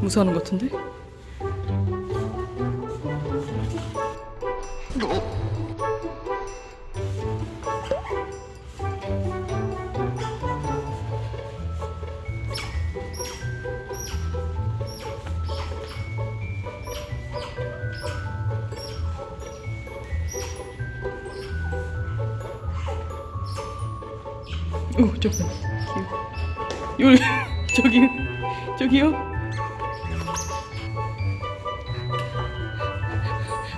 무서워하는 것 같은데? 오. 여기 저기 저기요.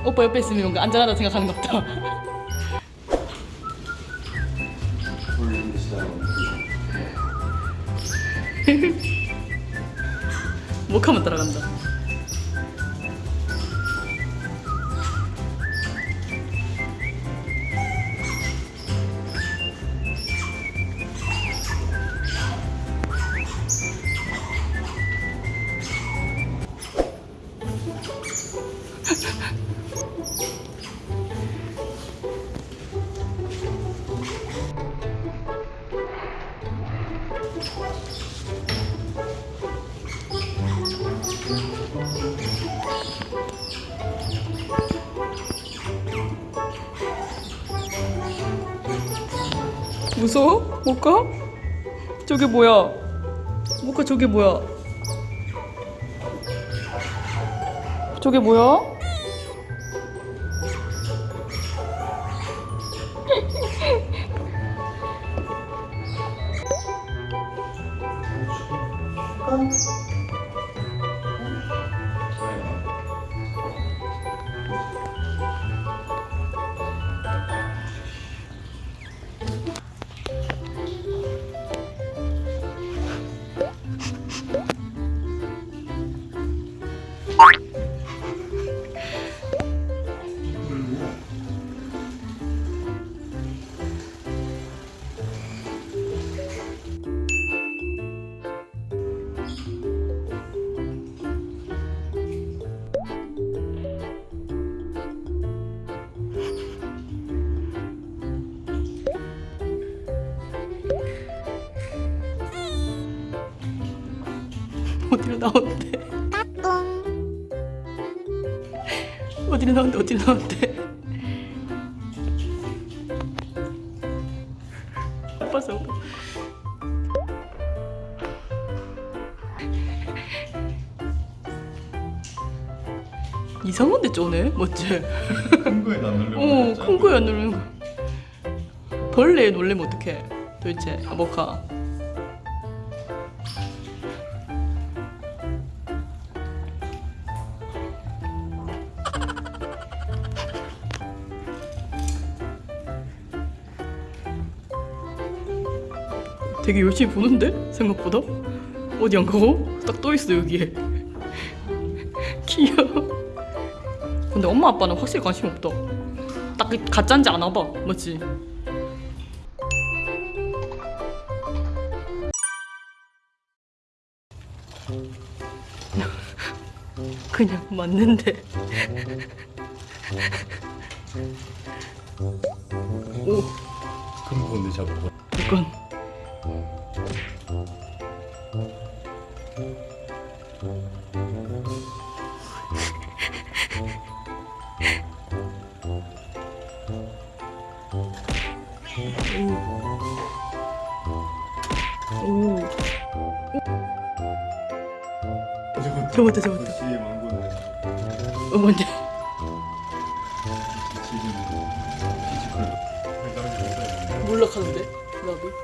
오빠 옆에 있으면 뭔가 안전하다 생각하는 것 같다. 목하면 따라간다. 무서워? 못 가? 저게 뭐야? 못 가, 저게 뭐야? 저게 뭐야? 어디로 나오는데? 어디로 나오는데? 어디로 나오는데? 아파서 이상한데 쪼네? 멋지? 큰 거에 안 놀려고 어, 그랬잖아. 큰 거에 안 거. 벌레에 놀래면 어떡해? 도대체 아보카. 되게 열심히 보는데 생각보다 어디 안 가고 딱 떠 있어 여기에 귀여워. 근데 엄마 아빠는 확실히 관심 없다. 딱 가짜인지 아나 봐, 맞지? 그냥 맞는데. 오, 큰 건데 잡아봐. 오. 잡았다, 잡았다. 어, 뭔데? 몰락하는데? love it.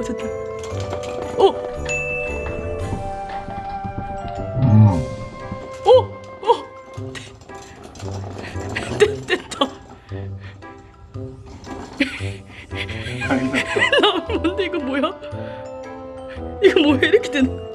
오셨다. 오! 오! 오! 됐, 됐다. 뭔데 이거 뭐야? 이거 뭐야 이렇게 된?